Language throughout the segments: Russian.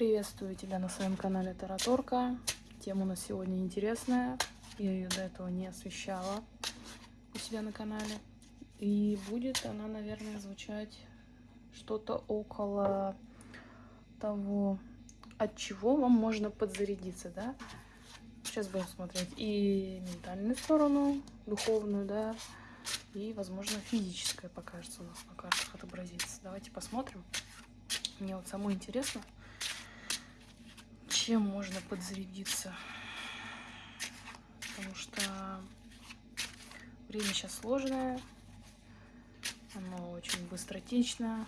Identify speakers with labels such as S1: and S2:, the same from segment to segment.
S1: Приветствую тебя на своем канале Тараторка. Тема у нас сегодня интересная. Я ее до этого не освещала у себя на канале. И будет она, наверное, звучать что-то около того, от чего вам можно подзарядиться, да? Сейчас будем смотреть и ментальную сторону, духовную, да, и, возможно, физическое покажется у нас на картах отобразится. Давайте посмотрим. Мне вот самое интересно, чем можно подзарядиться. Потому что время сейчас сложное, оно очень быстротечно,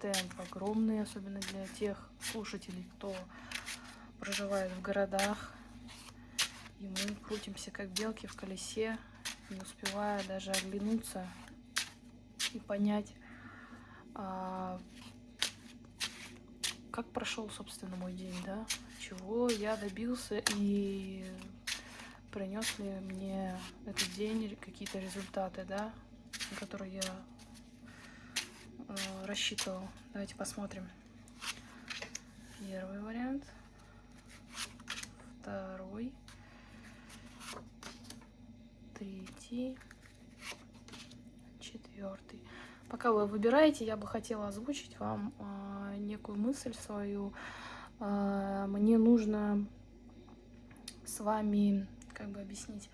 S1: темп огромный, особенно для тех слушателей, кто проживает в городах. И мы крутимся, как белки в колесе, не успевая даже оглянуться и понять, а, как прошел, собственно, мой день, да, чего я добился и принес ли мне этот день какие-то результаты, да, на которые я э, рассчитывал. Давайте посмотрим. Первый вариант. Второй. Третий. Четвертый. Пока вы выбираете, я бы хотела озвучить вам э, некую мысль свою. Э, мне нужно с вами, как бы объяснить,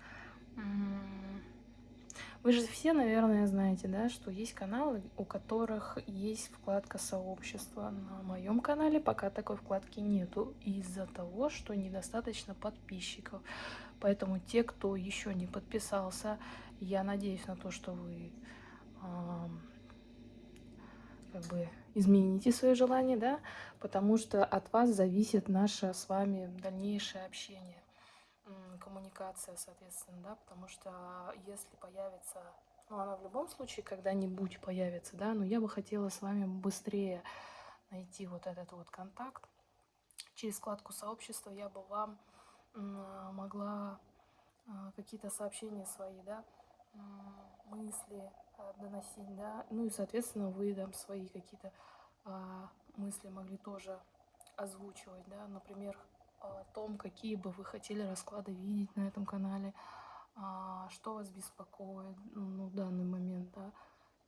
S1: вы же все, наверное, знаете, да, что есть каналы, у которых есть вкладка сообщества. На моем канале пока такой вкладки нету из-за того, что недостаточно подписчиков. Поэтому те, кто еще не подписался, я надеюсь на то, что вы э, как бы измените свои желания, да, потому что от вас зависит наше с вами дальнейшее общение коммуникация, соответственно, да, потому что если появится, ну, она в любом случае когда-нибудь появится, да, но я бы хотела с вами быстрее найти вот этот вот контакт. Через вкладку сообщества я бы вам могла а, какие-то сообщения свои, да, мысли а, доносить, да, ну и, соответственно, вы там свои какие-то а, мысли могли тоже озвучивать, да, например, о том, какие бы вы хотели расклады видеть на этом канале, а, что вас беспокоит ну, в данный момент, да,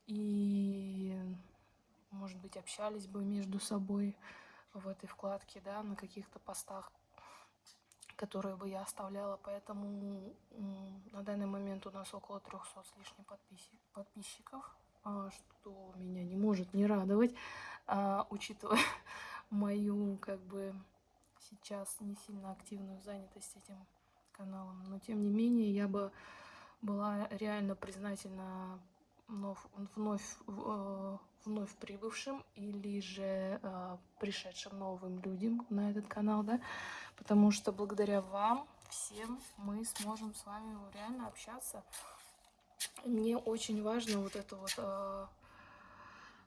S1: и, может быть, общались бы между собой в этой вкладке, да, на каких-то постах, которые бы я оставляла, поэтому на данный момент у нас около 300 с лишним подписчиков, а, что меня не может не радовать, а, учитывая мою, как бы, сейчас не сильно активную занятость этим каналом. Но тем не менее, я бы была реально признательна вновь, вновь, э, вновь прибывшим или же э, пришедшим новым людям на этот канал, да, потому что благодаря вам всем мы сможем с вами реально общаться. Мне очень важно вот эта вот э,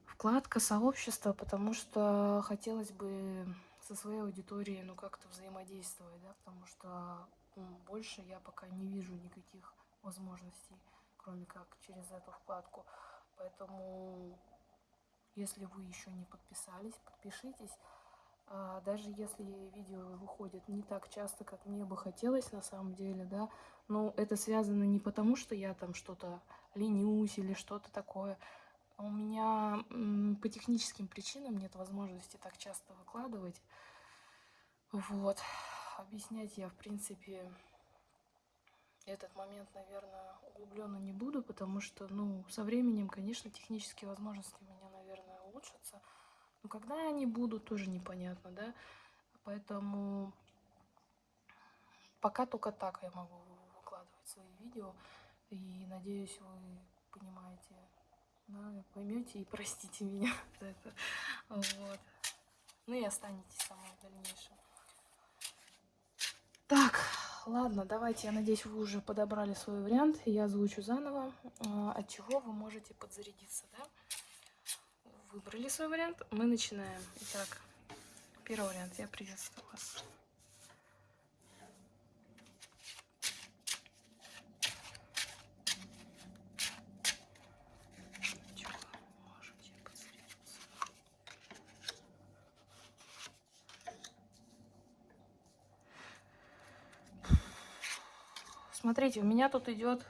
S1: вкладка сообщества, потому что хотелось бы со своей аудиторией, ну, как-то взаимодействовать, да, потому что ну, больше я пока не вижу никаких возможностей, кроме как через эту вкладку. Поэтому, если вы еще не подписались, подпишитесь. А, даже если видео выходит не так часто, как мне бы хотелось на самом деле, да, но это связано не потому, что я там что-то ленюсь или что-то такое, у меня по техническим причинам нет возможности так часто выкладывать. Вот. Объяснять я, в принципе, этот момент, наверное, углубленно не буду, потому что, ну, со временем, конечно, технические возможности у меня, наверное, улучшатся. Но когда они будут, тоже непонятно, да? Поэтому пока только так я могу выкладывать свои видео. И надеюсь, вы понимаете да, поймете и простите меня за это. Вот. Ну и останетесь со мной в дальнейшем. Так, ладно, давайте, я надеюсь, вы уже подобрали свой вариант. Я озвучу заново, а, от чего вы можете подзарядиться, да? Выбрали свой вариант, мы начинаем. Итак, первый вариант, я приветствую вас. Смотрите, у меня тут идет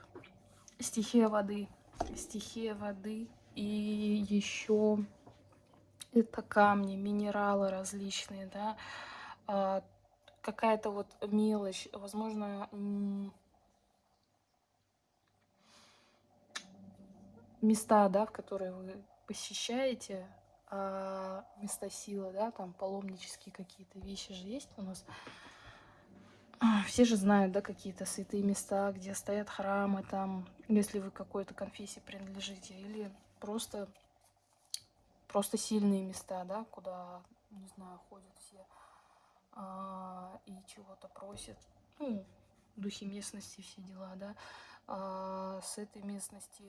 S1: стихия воды. Стихия воды. И еще это камни, минералы различные, да. А, какая-то вот мелочь, возможно, места, да, в которые вы посещаете, а, места силы, да, там паломнические какие-то вещи же есть у нас. А, все же знают, да, какие-то святые места, где стоят храмы, там, если вы какой-то конфессии принадлежите, или просто, просто сильные места, да, куда, не знаю, ходят все а, и чего-то просят, ну, духи местности, все дела, да, а, с этой местности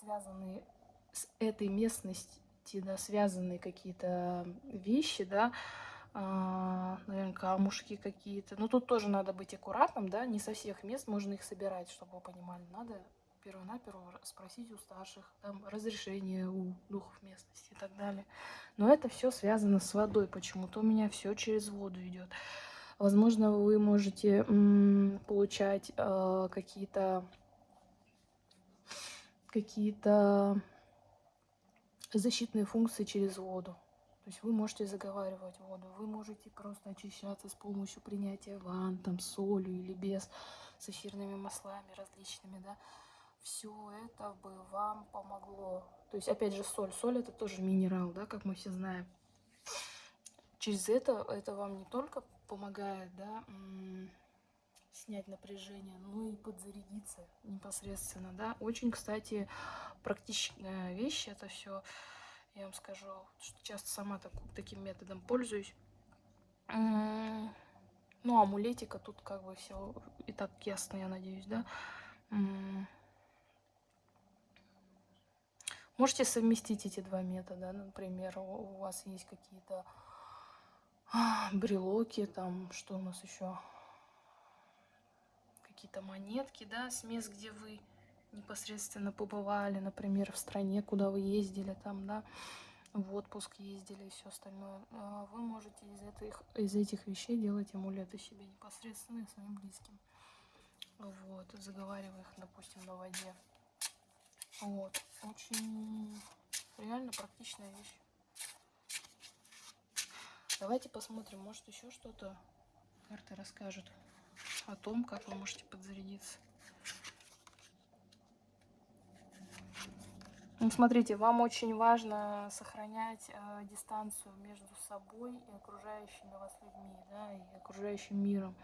S1: связаны, с этой местности, да, связаны какие-то вещи, да, наверное, камушки какие-то. Но тут тоже надо быть аккуратным, да, не со всех мест можно их собирать, чтобы вы понимали. Надо перво-наперво спросить у старших, там, разрешение у духов местности и так далее. Но это все связано с водой, почему-то у меня все через воду идет. Возможно, вы можете получать э, какие-то какие-то защитные функции через воду. То есть вы можете заговаривать воду, вы можете просто очищаться с помощью принятия ванн, там, солью или без, с эфирными маслами различными, да. Все это бы вам помогло. То есть, опять же, соль. Соль это тоже минерал, да, как мы все знаем. Через это, это вам не только помогает, да, снять напряжение, ну и подзарядиться непосредственно, да. Очень, кстати, практичная вещь это все я вам скажу, что часто сама так, таким методом пользуюсь. Ну, амулетика тут как бы все и так ясно, я надеюсь, да. Можете совместить эти два метода. Например, у вас есть какие-то а, брелоки, там, что у нас еще? Какие-то монетки, да, с мест, где вы непосредственно побывали, например, в стране, куда вы ездили, там, да, в отпуск ездили и все остальное, а вы можете из этих, из этих вещей делать амулеты себе непосредственно и своим близким. Вот, заговаривая их, допустим, на воде. Вот, очень реально практичная вещь. Давайте посмотрим, может еще что-то карты расскажут о том, как вы можете подзарядиться. Смотрите, вам очень важно сохранять э, дистанцию между собой и окружающими вас людьми, да, и окружающим миром.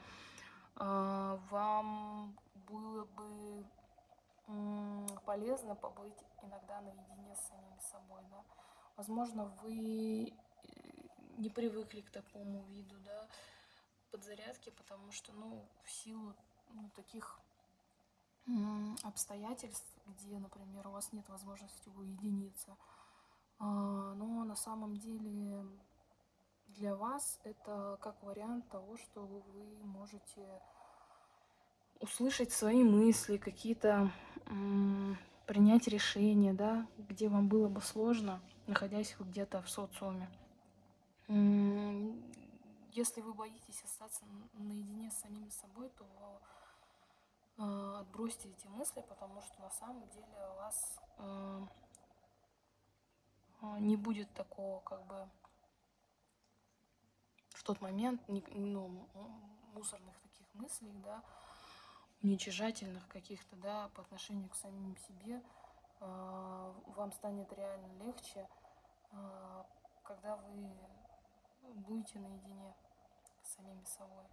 S1: Э, вам было бы э, полезно побыть иногда наедине с самим собой, да. Возможно, вы э, не привыкли к такому виду, да, подзарядки, потому что, ну, в силу ну, таких обстоятельств, где, например, у вас нет возможности уединиться. А, но на самом деле для вас это как вариант того, что вы можете услышать свои мысли, какие-то принять решения, да, где вам было бы сложно, находясь где-то в социуме. Если вы боитесь остаться наедине с самим собой, то отбросьте эти мысли, потому что на самом деле у вас э, не будет такого, как бы, в тот момент, ну, мусорных таких мыслей, да, уничижательных каких-то, да, по отношению к самим себе, э, вам станет реально легче, когда вы будете наедине с самими собой.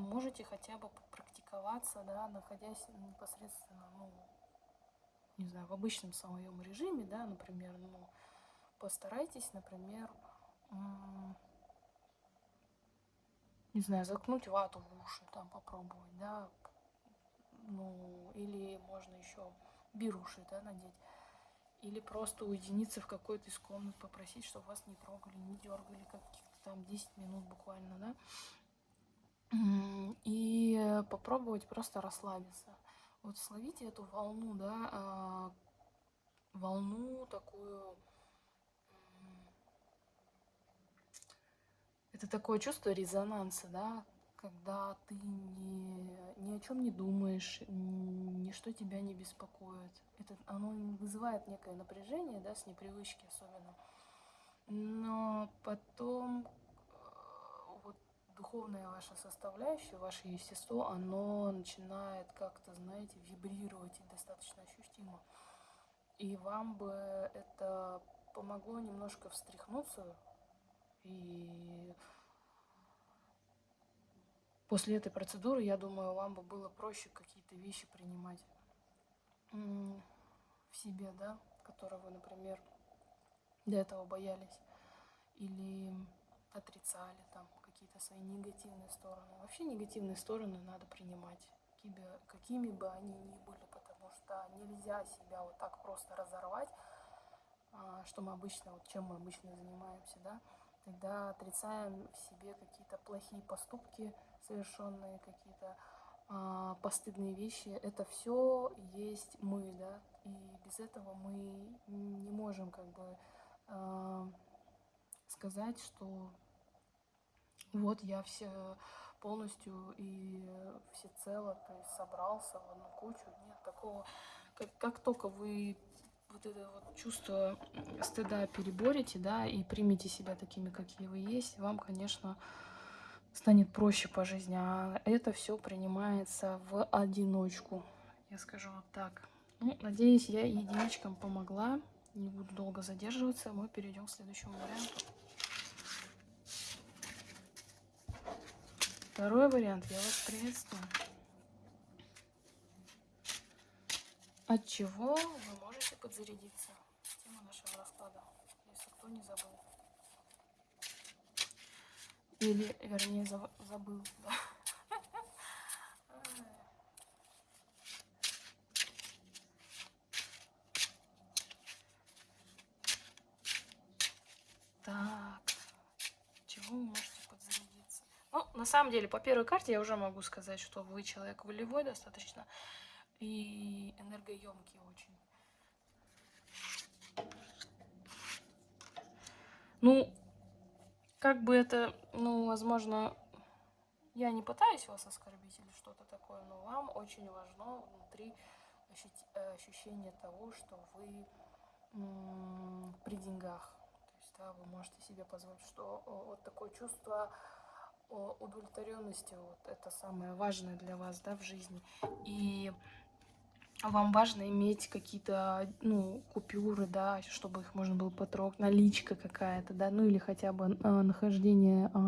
S1: Можете хотя бы практиковаться, да, находясь непосредственно, ну, не знаю, в обычном своем режиме, да, например, ну, постарайтесь, например, не знаю, заткнуть вату в уши, там попробовать, да, ну, или можно еще беруши, да, надеть, или просто уединиться в какой-то из комнат, попросить, чтобы вас не трогали, не дергали, каких-то там 10 минут буквально, да, и попробовать просто расслабиться. Вот словите эту волну, да, а, волну такую... Это такое чувство резонанса, да, когда ты не, ни о чем не думаешь, ничто тебя не беспокоит. Это, оно вызывает некое напряжение, да, с непривычки особенно. Но потом э, духовная ваша составляющая, ваше естество, оно начинает как-то, знаете, вибрировать и достаточно ощутимо. И вам бы это помогло немножко встряхнуться и после этой процедуры, я думаю, вам бы было проще какие-то вещи принимать в себе, да, которые вы, например, до этого боялись или отрицали там какие-то свои негативные стороны. Вообще негативные стороны надо принимать, какими, какими бы они ни были, потому что нельзя себя вот так просто разорвать, а, что мы обычно, вот чем мы обычно занимаемся, да, тогда отрицаем в себе какие-то плохие поступки, совершенные какие-то а, постыдные вещи, это все есть мы, да, и без этого мы не можем как бы а, сказать, что вот я все полностью и всецело, то есть собрался в одну кучу. Нет такого. Как, как только вы вот это вот чувство стыда переборете, да, и примите себя такими, какие вы есть, вам, конечно, станет проще по жизни. А это все принимается в одиночку. Я скажу вот так. Ну, надеюсь, я единичкам помогла. Не буду долго задерживаться. Мы перейдем к следующему варианту. Второй вариант. Я вас приветствую. От чего вы можете подзарядиться? Тема нашего расклада, если кто не забыл. Или, вернее, забыл, да. Так, чего вы можете? Ну, на самом деле, по первой карте я уже могу сказать, что вы человек волевой достаточно и энергоемкий очень. Ну, как бы это, ну, возможно, я не пытаюсь вас оскорбить или что-то такое, но вам очень важно внутри ощущение того, что вы при деньгах. То есть, да, вы можете себе позволить, что вот такое чувство удовлетворенности, вот это самое важное для вас, да, в жизни. И вам важно иметь какие-то, ну, купюры, да, чтобы их можно было потрогать, наличка какая-то, да, ну или хотя бы э, нахождение э,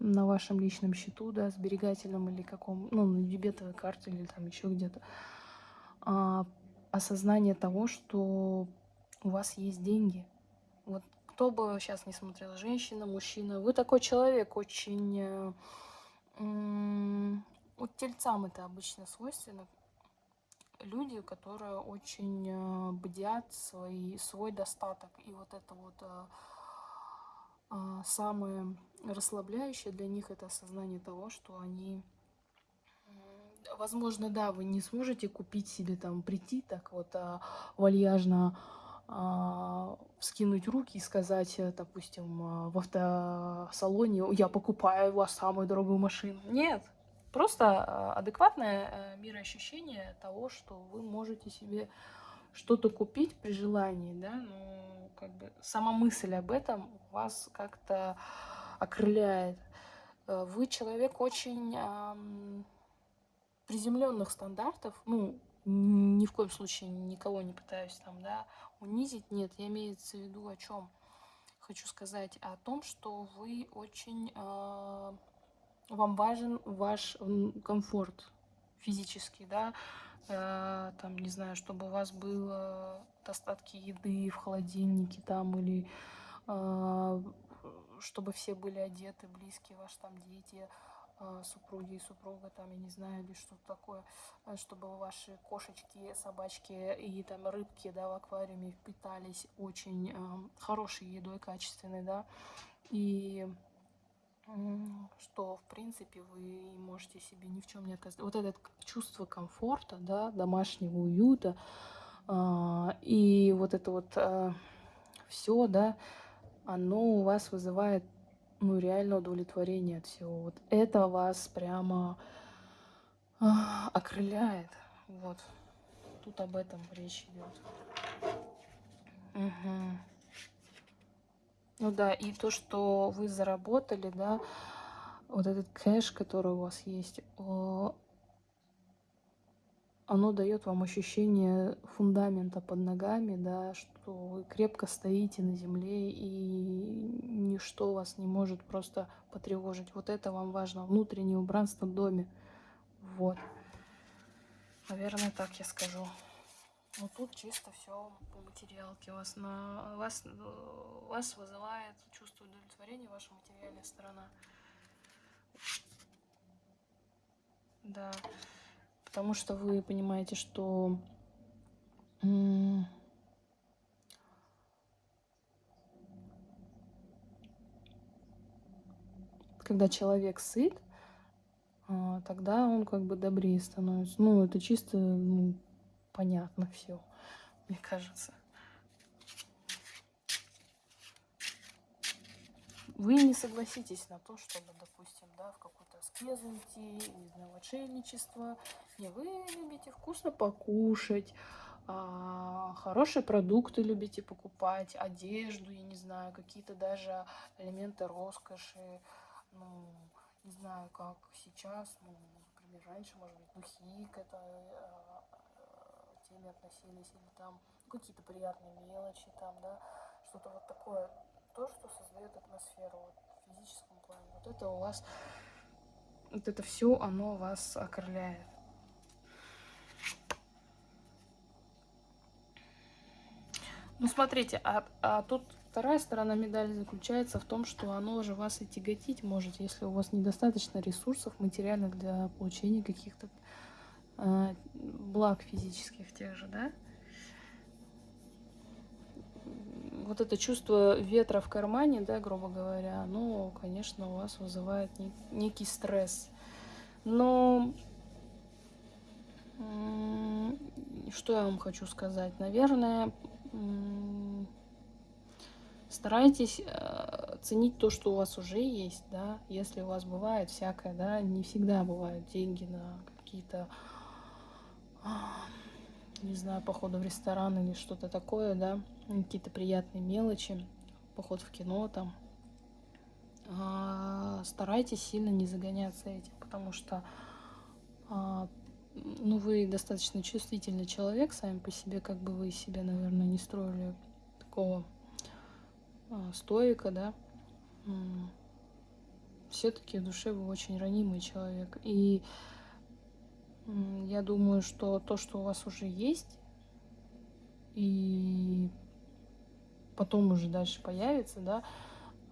S1: на вашем личном счету, да, сберегательном или каком, ну, на дебетовой карте или там еще где-то. А, осознание того, что у вас есть деньги. Вот кто бы сейчас не смотрел, женщина, мужчина, вы такой человек очень... Э, э, тельцам это обычно свойственно, люди, которые очень э, бдят свои, свой достаток. И вот это вот э, э, самое расслабляющее для них это осознание того, что они возможно, да, вы не сможете купить себе там, прийти так вот а, вальяжно а, вскинуть руки и сказать, допустим, в автосалоне, я покупаю у вас самую дорогую машину. Нет, Просто а, адекватное э, мироощущение того, что вы можете себе что-то купить при желании, да, но как бы сама мысль об этом вас как-то окрыляет. Э, вы человек очень эм, приземленных стандартов, ну, ни в коем случае никого не пытаюсь там, да, унизить, нет, я имею в виду о чем хочу сказать, о том, что вы очень э, вам важен ваш комфорт физический, да, э, там, не знаю, чтобы у вас было достатки еды в холодильнике там, или э, чтобы все были одеты, близкие ваши там дети, супруги и супруга, там, я не знаю, или что-то такое, э, чтобы ваши кошечки, собачки и там рыбки, да, в аквариуме питались очень э, хорошей едой, качественной, да, и что, в принципе, вы можете себе ни в чем не отказать. Вот это чувство комфорта, да, домашнего уюта, а, и вот это вот а, все, да, оно у вас вызывает ну, реально удовлетворение от всего. Вот это вас прямо окрыляет. Вот. Тут об этом речь идет. Угу. Ну да, и то, что вы заработали, да, вот этот кэш, который у вас есть, оно дает вам ощущение фундамента под ногами, да, что вы крепко стоите на земле и ничто вас не может просто потревожить. Вот это вам важно, внутреннее убранство в доме. Вот. Наверное, так я скажу. Ну тут чисто все по материалке. Вас, на, вас, вас вызывает чувство удовлетворения ваша материальная сторона. Да потому что вы понимаете, что когда человек сыт, а, тогда он как бы добрее становится. Ну, это чисто ну, понятно все, мне кажется. Вы не согласитесь на то, чтобы, допустим, да, в какую-то аскезу идти, не знаю, отшельничество, не, вы любите вкусно покушать, а, хорошие продукты любите покупать, одежду, я не знаю, какие-то даже элементы роскоши, ну, не знаю, как сейчас, ну, например, раньше, может быть, духи к этой а, теме относились, или там какие-то приятные мелочи, там, да, что-то вот такое, то, что создает атмосферу вот, в физическом плане. Вот это у вас, вот это все, оно вас окрыляет. Ну, смотрите, а, а тут вторая сторона медали заключается в том, что оно же вас и тяготить может, если у вас недостаточно ресурсов материальных для получения каких-то э, благ физических тех же, да? Вот это чувство ветра в кармане, да, грубо говоря, оно, конечно, у вас вызывает не, некий стресс. Но что я вам хочу сказать? Наверное, старайтесь э, ценить то, что у вас уже есть, да, если у вас бывает всякое, да, не всегда бывают деньги на какие-то, не знаю, походы в ресторан или что-то такое, да, какие-то приятные мелочи, поход в кино там, а, старайтесь сильно не загоняться этим, потому что а, ну, вы достаточно чувствительный человек сами по себе, как бы вы себя, наверное, не строили такого а, стоика, да. Все-таки в душе вы очень ранимый человек. И я думаю, что то, что у вас уже есть, и потом уже дальше появится, да,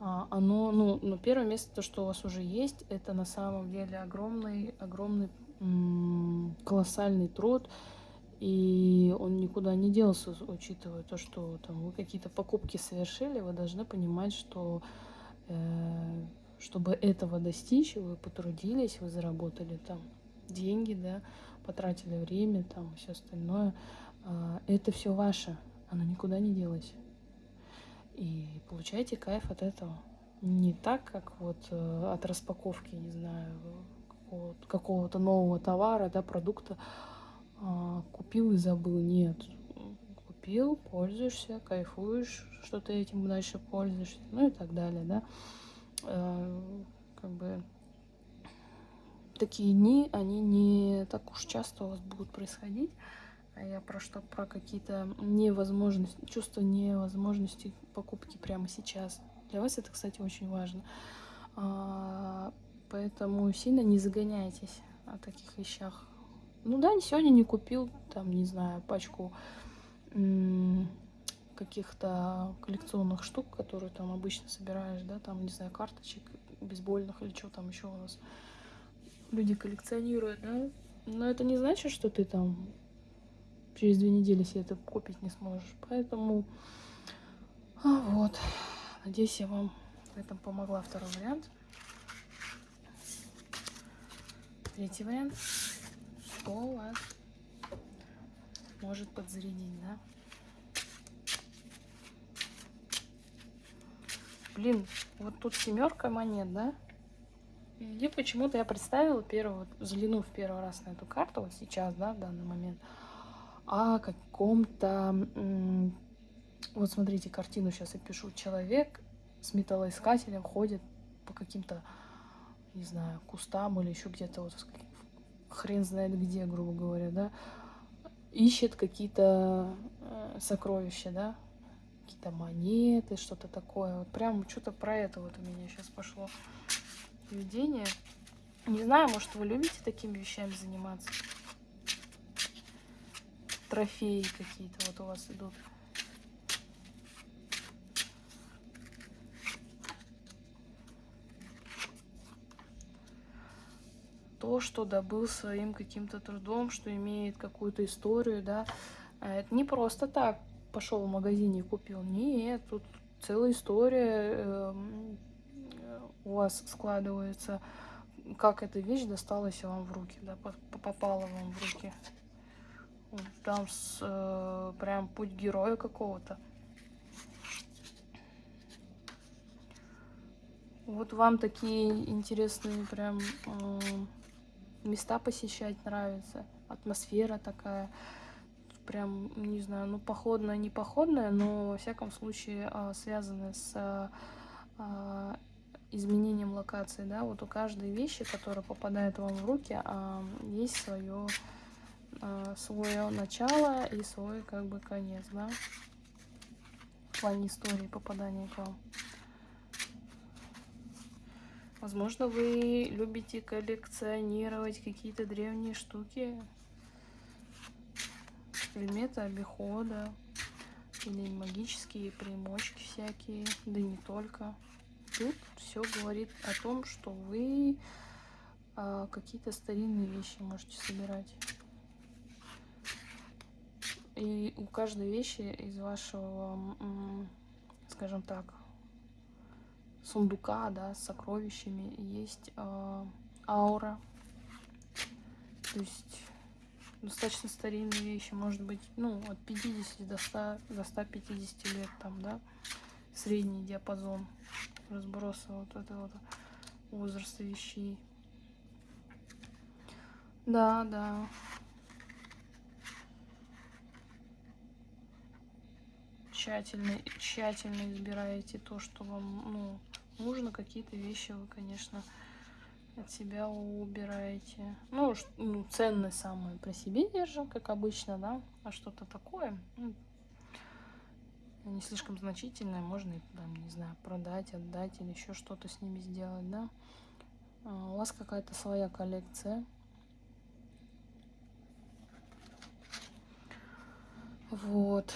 S1: а, оно, ну, ну, первое место, то, что у вас уже есть, это на самом деле огромный, огромный колоссальный труд, и он никуда не делся, учитывая то, что там, вы какие-то покупки совершили, вы должны понимать, что э, чтобы этого достичь, вы потрудились, вы заработали там деньги, да, потратили время, там все остальное. Э, это все ваше, оно никуда не делось. И получайте кайф от этого. Не так, как вот э, от распаковки, не знаю, какого-то нового товара, да, продукта а, купил и забыл. Нет, купил, пользуешься, кайфуешь, что ты этим дальше пользуешься, ну и так далее, да. А, как бы такие дни, они не так уж часто у вас будут происходить. А я про что? Про какие-то невозможности, чувство невозможности покупки прямо сейчас. Для вас это, кстати, очень важно. А, Поэтому сильно не загоняйтесь о таких вещах. Ну да, сегодня не купил, там, не знаю, пачку каких-то коллекционных штук, которые там обычно собираешь, да, там, не знаю, карточек бейсбольных или что там еще у нас люди коллекционируют, да. Но это не значит, что ты там через две недели себе это купить не сможешь. Поэтому а вот. Надеюсь, я вам в этом помогла. Второй вариант. Третий вариант. Что вас может подзарядить, да? блин, вот тут семерка монет, да? И почему-то я представила первый, вот, взглянув первый раз на эту карту, вот сейчас, да, в данный момент, о каком-то... Вот смотрите, картину сейчас я пишу. Человек с металлоискателем ходит по каким-то, не знаю, кустам или еще где-то вот хрен знает где, грубо говоря, да, ищет какие-то э, сокровища, да, какие-то монеты, что-то такое. Вот прям что-то про это вот у меня сейчас пошло видение. Не знаю, может, вы любите такими вещами заниматься? Трофеи какие-то вот у вас идут. то, что добыл своим каким-то трудом, что имеет какую-то историю, да. А это не просто так пошел в магазине и купил. Нет, тут целая история э, у вас складывается, как эта вещь досталась вам в руки, да, попала вам в руки. Там с, э, прям путь героя какого-то. Вот вам такие интересные прям э, места посещать нравится, атмосфера такая, прям, не знаю, ну, походная, не походная, но, во всяком случае, а, связанная с а, изменением локации, да, вот у каждой вещи, которая попадает вам в руки, а, есть свое, свое начало и свой, как бы, конец, да, в плане истории попадания к вам. Возможно, вы любите коллекционировать какие-то древние штуки, предметы обихода или магические примочки всякие, да не только. Тут все говорит о том, что вы а, какие-то старинные вещи можете собирать. И у каждой вещи из вашего, скажем так, сундука, да, с сокровищами, есть э, аура. То есть достаточно старинные вещи, может быть, ну, от 50 до 100, до 150 лет там, да, средний диапазон разброса вот этого вот возраста вещей. Да, да. Тщательно, тщательно избираете то, что вам, ну, нужно, какие-то вещи вы, конечно, от себя убираете. Ну, ну ценные самые при себе держим, как обычно, да. А что-то такое, ну, не слишком значительное, можно их, там, не знаю, продать, отдать или еще что-то с ними сделать, да. А у вас какая-то своя коллекция. Вот.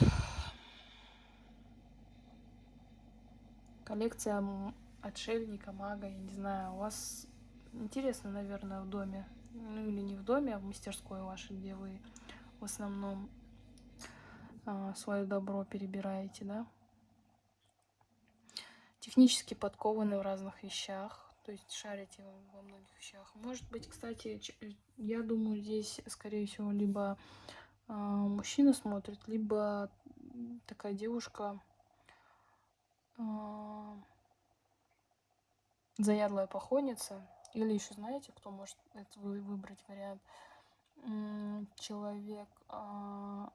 S1: Коллекция отшельника, мага, я не знаю, у вас интересно, наверное, в доме, ну или не в доме, а в мастерской вашей, где вы в основном а, свое добро перебираете, да? Технически подкованы в разных вещах, то есть шарите во многих вещах. Может быть, кстати, я думаю, здесь, скорее всего, либо а, мужчина смотрит, либо такая девушка а, заядлая походница. Или еще знаете, кто может это выбрать вариант? Человек э,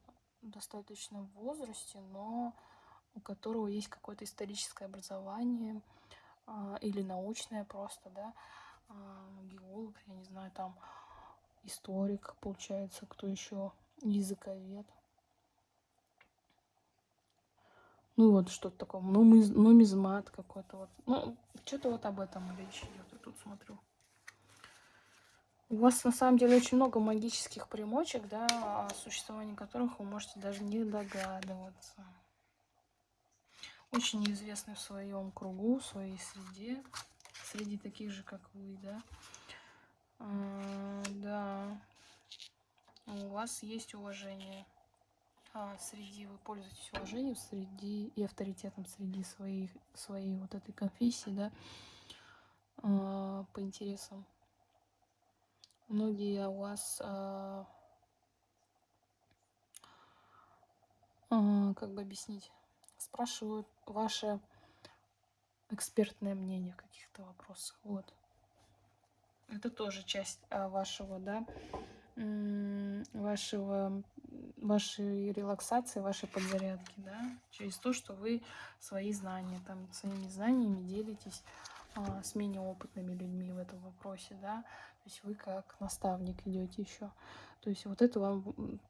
S1: достаточно в возрасте, но у которого есть какое-то историческое образование э, или научное просто, да, э, геолог, я не знаю, там историк, получается, кто еще, языковед. Ну вот что-то такое, нумиз, нумизмат какой-то вот. Ну, что-то вот об этом речь идет, я тут смотрю. У вас на самом деле очень много магических примочек, да, о существовании которых вы можете даже не догадываться. Очень неизвестны в своем кругу, в своей среде, среди таких же, как вы, да. А, да. У вас есть уважение а, среди, вы пользуетесь уважением среди и авторитетом среди своих, своей вот этой конфессии, да, а, по интересам. Многие у вас, а, как бы объяснить, спрашивают ваше экспертное мнение каких-то вопросах. Вот. Это тоже часть а, вашего, да, вашего, вашей релаксации, вашей подзарядки, да, через то, что вы свои знания, там, своими знаниями делитесь а, с менее опытными людьми в этом вопросе, да, то есть вы как наставник идете еще. То есть вот это вам,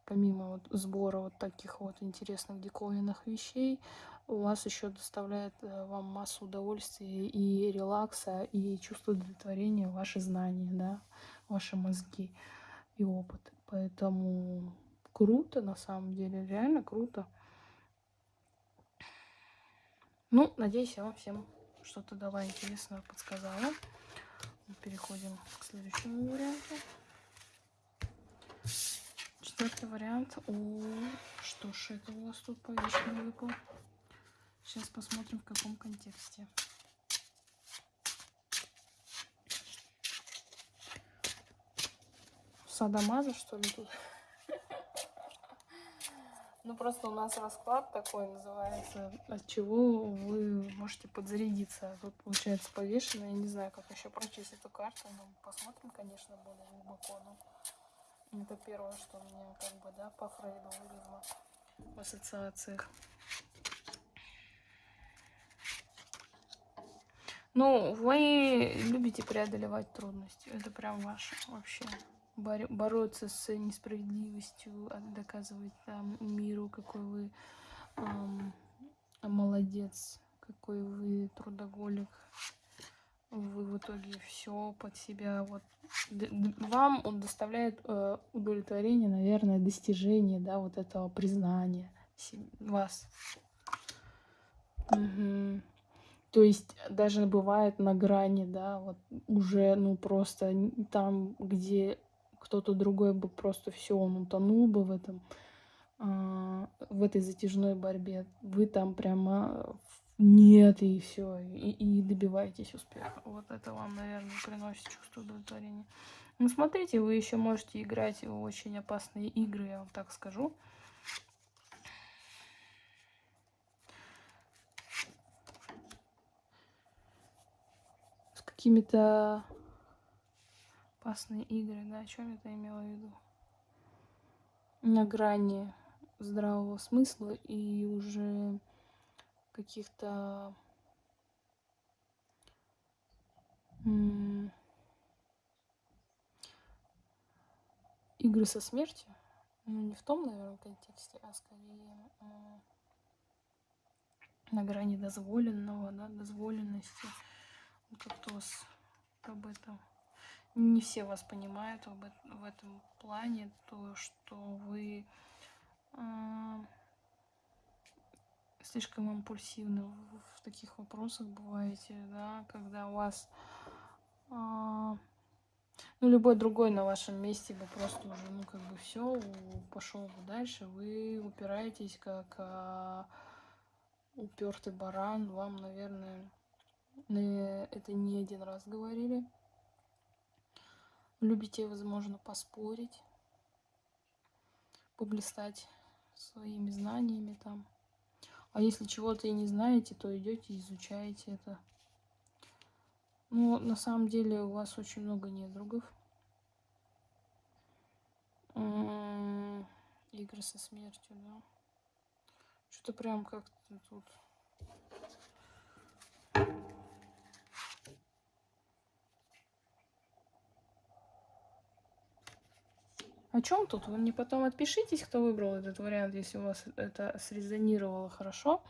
S1: помимо вот сбора вот таких вот интересных диковинных вещей, у вас еще доставляет э, вам массу удовольствия и релакса, и чувство удовлетворения ваши знания, да, ваши мозги и опыт. Поэтому круто, на самом деле, реально круто. Ну, надеюсь, я вам всем что-то дала интересного, подсказала. Переходим к следующему варианту. Четвертый вариант. О, что ж это у вас тут повешенный выпал? Сейчас посмотрим, в каком контексте. Садомаза, что ли, тут? Ну, просто у нас расклад такой называется, от чего вы можете подзарядиться. Тут, получается, повешено. Я не знаю, как еще прочесть эту карту. Но посмотрим, конечно, более глубоко. Но это первое, что у меня, как бы, да, по Фрейду вылезло в ассоциациях. Ну, вы любите преодолевать трудности. Это прям ваше вообще. Бор бороться с несправедливостью, а доказывать там миру, какой вы эм, молодец, какой вы трудоголик. Вы в итоге все под себя вот вам он доставляет э, удовлетворение, наверное, достижение, да, вот этого признания вас. Угу. То есть даже бывает на грани, да, вот уже, ну, просто там, где кто-то другой бы просто все, он утонул бы в этом, а, в этой затяжной борьбе. Вы там прямо нет, и все, и, и добиваетесь успеха. Вот это вам, наверное, приносит чувство удовлетворения. Ну, смотрите, вы еще можете играть в очень опасные игры, я вам так скажу. какими-то опасные игры, да, о чем это имела в виду? На грани здравого смысла и уже каких-то игры со смертью. Ну, не в том, наверное, контексте, а скорее на грани дозволенного, да, дозволенности как-то об этом не все вас понимают в этом плане, то, что вы э, слишком импульсивны в, таких вопросах бываете, да, когда у вас э, ну, любой другой на вашем месте бы просто уже, ну, как бы все, пошел бы дальше, вы упираетесь как э, упертый баран, вам, наверное, это не один раз говорили. Любите, возможно, поспорить, поблистать своими знаниями там. А если чего-то и не знаете, то идете изучаете это. Ну, на самом деле у вас очень много недругов. Игры со смертью, да. Что-то прям как-то тут О чем тут? Вы мне потом отпишитесь, кто выбрал этот вариант, если у вас это срезонировало хорошо.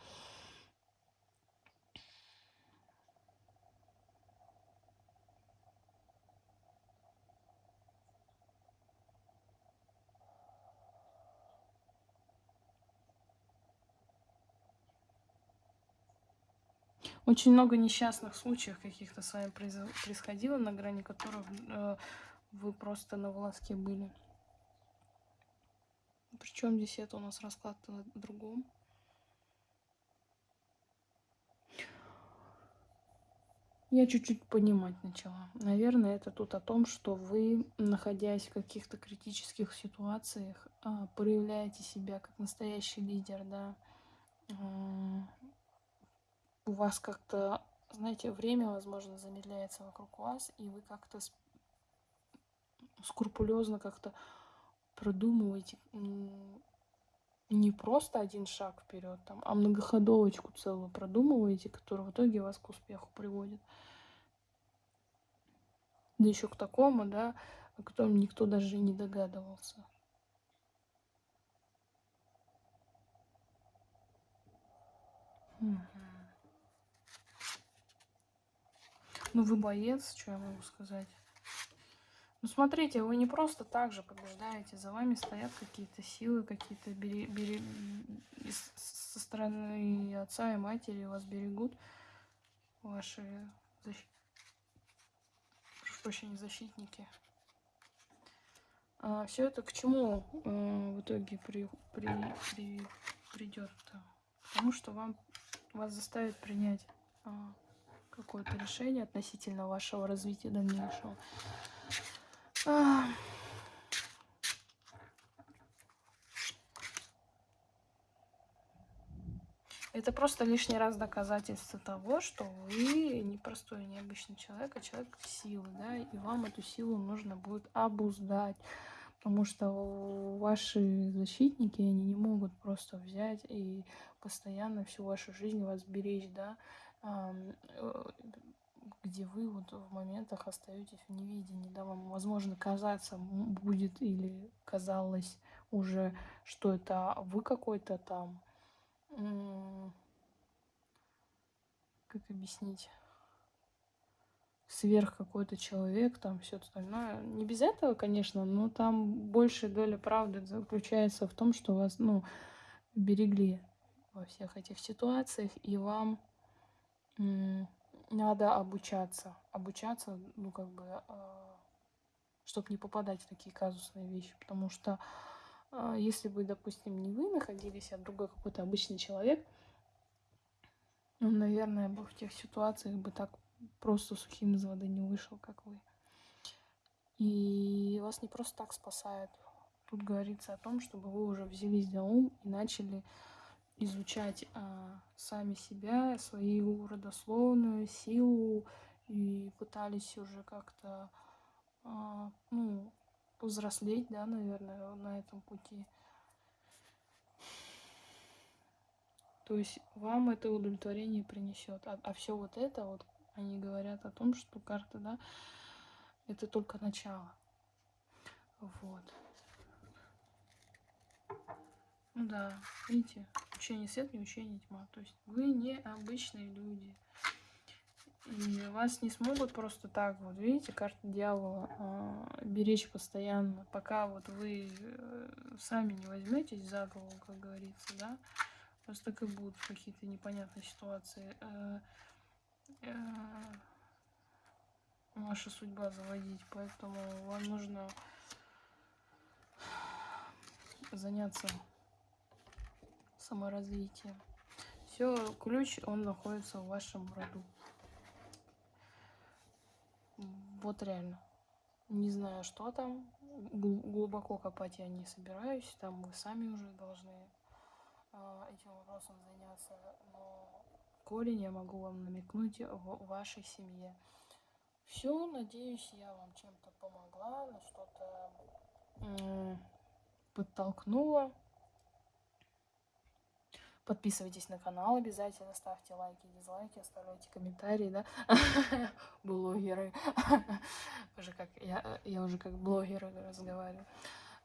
S1: Очень много несчастных случаев каких-то с вами происходило, на грани которых э, вы просто на волоске были. Причем здесь это у нас расклад на другом. Я чуть-чуть понимать начала. Наверное, это тут о том, что вы, находясь в каких-то критических ситуациях, а, проявляете себя как настоящий лидер, да. У вас как-то знаете, время, возможно, замедляется вокруг вас, и вы как-то скрупулезно как-то продумываете не просто один шаг вперед, там, а многоходовочку целую продумываете, которая в итоге вас к успеху приводит. Да еще к такому, да, о котором никто даже не догадывался. Угу. Ну, вы боец, что я могу сказать. Ну, смотрите, вы не просто так же побеждаете. За вами стоят какие-то силы, какие-то бери, бери, со стороны отца и матери вас берегут. Ваши защ... прощения, защитники. А все это к чему э, в итоге при, при, при, придет-то? Потому что вам вас заставит принять э, какое-то решение относительно вашего развития дальнейшего. Это просто лишний раз доказательство того, что вы не простой, необычный человек, а человек силы, да, и вам эту силу нужно будет обуздать, потому что ваши защитники, они не могут просто взять и постоянно всю вашу жизнь вас беречь, да, э, где вы вот в моментах остаетесь в невидении, да, вам, возможно, казаться будет или казалось уже, что это вы какой-то там, как объяснить, сверх какой-то человек, там все остальное. Не без этого, конечно, но там большая доля правды заключается в том, что вас, ну, берегли во всех этих ситуациях, и вам надо обучаться. Обучаться, ну, как бы, э, чтобы не попадать в такие казусные вещи. Потому что э, если бы, допустим, не вы находились, а другой какой-то обычный человек, он, наверное, бы в тех ситуациях бы так просто сухим из воды не вышел, как вы. И вас не просто так спасают. Тут говорится о том, чтобы вы уже взялись за ум и начали изучать а, сами себя, свою родословную силу и пытались уже как-то а, ну, повзрослеть, да, наверное, на этом пути. То есть вам это удовлетворение принесет. А, а все вот это, вот они говорят о том, что карта, да, это только начало. Вот. Ну да, видите, учение свет, не учение тьма. То есть вы не обычные люди. И вас не смогут просто так вот, видите, карта дьявола, э, беречь постоянно, пока вот вы э, сами не возьметесь за голову, как говорится, да. Вас так и будут какие-то непонятные ситуации. Э, э, ваша судьба заводить, поэтому вам нужно заняться саморазвитие. Все, ключ, он находится в вашем роду. Вот реально. Не знаю, что там. Глубоко копать я не собираюсь. Там вы сами уже должны э, этим вопросом заняться. Но корень я могу вам намекнуть в вашей семье. Все, надеюсь, я вам чем-то помогла, на что-то подтолкнула. Подписывайтесь на канал обязательно, ставьте лайки, дизлайки, оставляйте комментарии, да, блогеры, уже как, я, я уже как блогер разговариваю.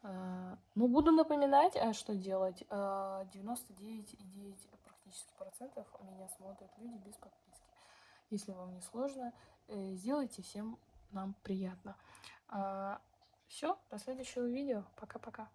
S1: А, ну, буду напоминать, а что делать. 99,9 а, практически процентов меня смотрят люди без подписки. Если вам не сложно, э, сделайте всем нам приятно. Все, до следующего видео. Пока-пока.